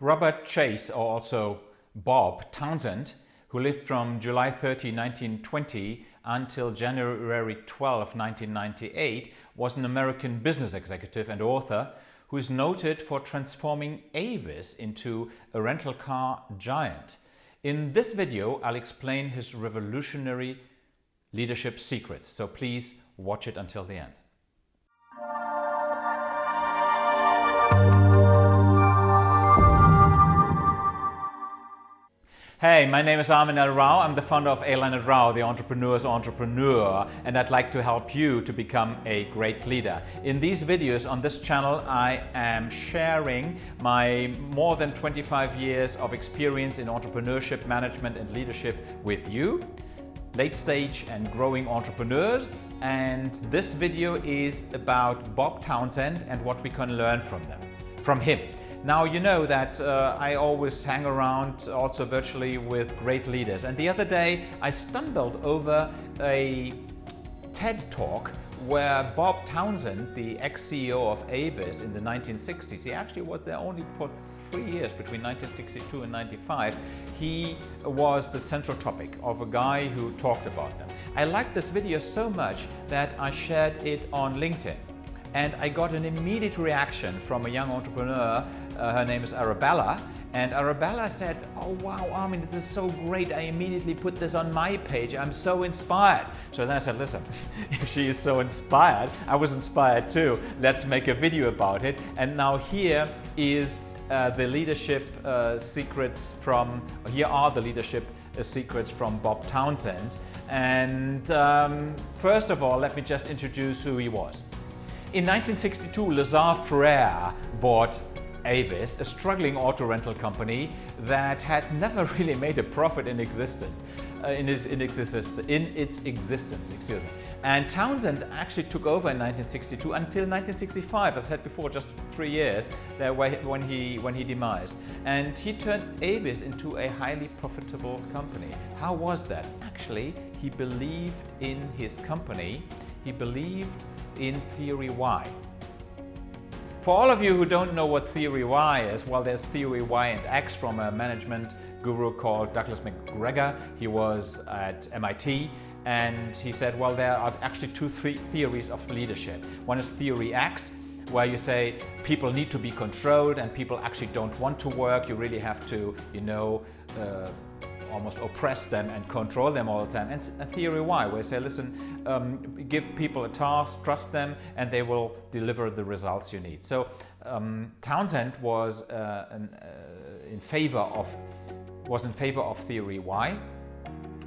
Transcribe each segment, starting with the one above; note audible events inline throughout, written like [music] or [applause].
Robert Chase, or also Bob Townsend, who lived from July 30, 1920 until January 12, 1998, was an American business executive and author who is noted for transforming Avis into a rental car giant. In this video, I'll explain his revolutionary leadership secrets, so please watch it until the end. Hey, my name is Armin L. Rao. I'm the founder of A. Leonard Rao, the entrepreneur's entrepreneur, and I'd like to help you to become a great leader. In these videos on this channel, I am sharing my more than 25 years of experience in entrepreneurship, management, and leadership with you, late stage and growing entrepreneurs. And this video is about Bob Townsend and what we can learn from them, from him. Now you know that uh, I always hang around also virtually with great leaders and the other day I stumbled over a TED talk where Bob Townsend, the ex-CEO of Avis in the 1960s, he actually was there only for three years between 1962 and 95, he was the central topic of a guy who talked about them. I liked this video so much that I shared it on LinkedIn and I got an immediate reaction from a young entrepreneur. Uh, her name is Arabella. And Arabella said, oh wow, Armin, this is so great. I immediately put this on my page. I'm so inspired. So then I said, listen, [laughs] if she is so inspired, I was inspired too. Let's make a video about it. And now here is uh, the leadership uh, secrets from, here are the leadership uh, secrets from Bob Townsend. And um, first of all, let me just introduce who he was. In 1962, Lazard Frères bought Avis, a struggling auto rental company that had never [laughs] really made a profit in existence. Uh, in, its, in, existence, in its existence, excuse me. And Townsend actually took over in 1962 until 1965, as I said before, just three years there when he, when he demised. And he turned Avis into a highly profitable company. How was that? Actually, he believed in his company. He believed in Theory Y. For all of you who don't know what Theory Y is, well, there's Theory Y and X from a management guru called Douglas McGregor. He was at MIT and he said, well, there are actually two three theories of leadership. One is Theory X, where you say people need to be controlled and people actually don't want to work. You really have to, you know, uh, almost oppress them and control them all the time. And a theory Y, where you say, listen, um, give people a task, trust them, and they will deliver the results you need. So um, Townsend was uh, an, uh, in favor of was in favor of theory Y,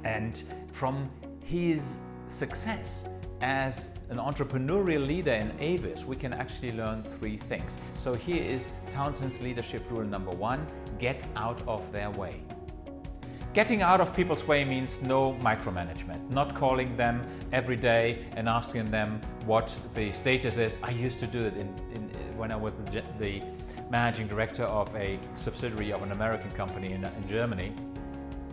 and from his success as an entrepreneurial leader in Avis, we can actually learn three things. So here is Townsend's leadership rule number one, get out of their way. Getting out of people's way means no micromanagement, not calling them every day and asking them what the status is. I used to do it in, in, when I was the, the, managing director of a subsidiary of an American company in, in Germany.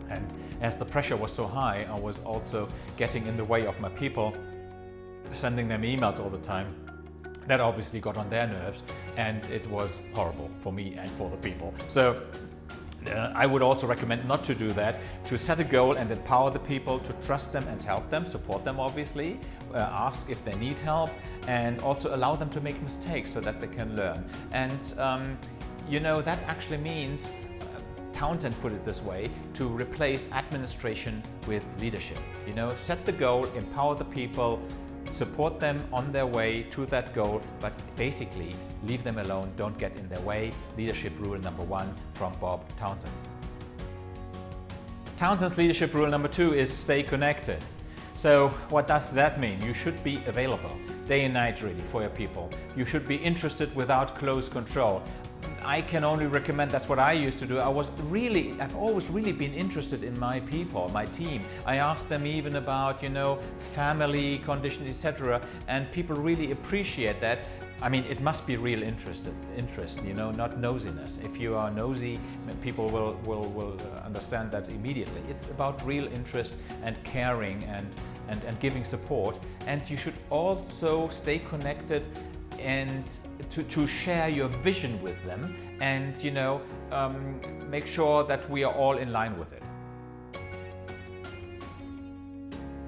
And as the pressure was so high, I was also getting in the way of my people, sending them emails all the time. That obviously got on their nerves and it was horrible for me and for the people. So uh, I would also recommend not to do that, to set a goal and empower the people to trust them and help them, support them obviously, uh, ask if they need help and also allow them to make mistakes so that they can learn. And um, you know, that actually means uh, Townsend put it this way, to replace administration with leadership. You know, set the goal, empower the people, support them on their way to that goal, but basically leave them alone, don't get in their way. Leadership rule number one from Bob Townsend. Townsend's leadership rule number two is stay connected. So what does that mean? You should be available day and night really for your people. You should be interested without close control. I can only recommend that's what I used to do. I was really, I've always really been interested in my people, my team. I asked them even about, you know, family conditions, etc. And people really appreciate that. I mean, it must be real interest, interest, you know, not nosiness. If you are nosy, people will, will, will uh, understand that immediately. It's about real interest and caring and, and, and giving support. And you should also stay connected and to, to share your vision with them and you know um, make sure that we are all in line with it.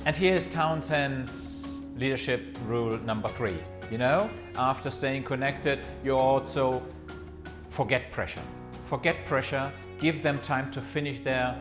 And here's Townsend's leadership rule number three. You know, after staying connected, you also forget pressure. Forget pressure, give them time to finish their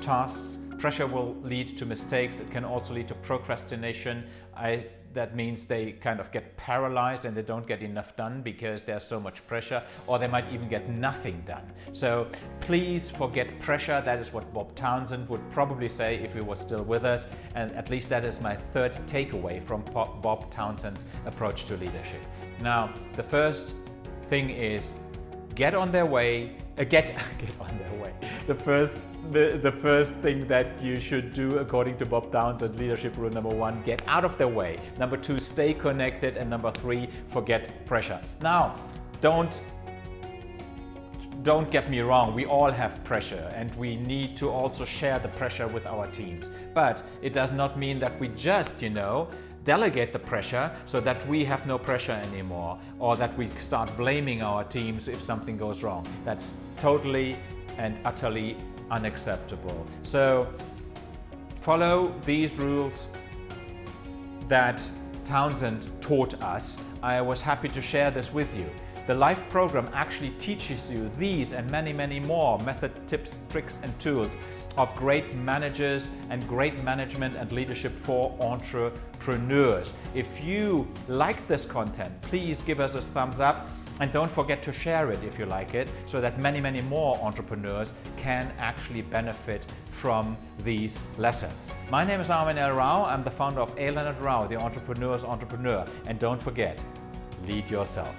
tasks. Pressure will lead to mistakes. It can also lead to procrastination. I that means they kind of get paralyzed and they don't get enough done because there's so much pressure or they might even get nothing done. So please forget pressure. That is what Bob Townsend would probably say if he was still with us. And at least that is my third takeaway from Bob Townsend's approach to leadership. Now, the first thing is get on their way, uh, get, [laughs] get on their way. The first, the, the first thing that you should do according to Bob Townsend leadership rule number one, get out of their way. Number two, stay connected. And number three, forget pressure. Now, don't don't get me wrong, we all have pressure and we need to also share the pressure with our teams. But it does not mean that we just, you know, delegate the pressure so that we have no pressure anymore or that we start blaming our teams if something goes wrong. That's totally and utterly unacceptable. So follow these rules that Townsend taught us. I was happy to share this with you. The LIFE program actually teaches you these and many, many more method, tips, tricks and tools of great managers and great management and leadership for entrepreneurs. If you like this content, please give us a thumbs up and don't forget to share it if you like it so that many, many more entrepreneurs can actually benefit from these lessons. My name is Armin L. Rao. I'm the founder of A. Leonard Rao, the entrepreneur's entrepreneur. And don't forget, lead yourself.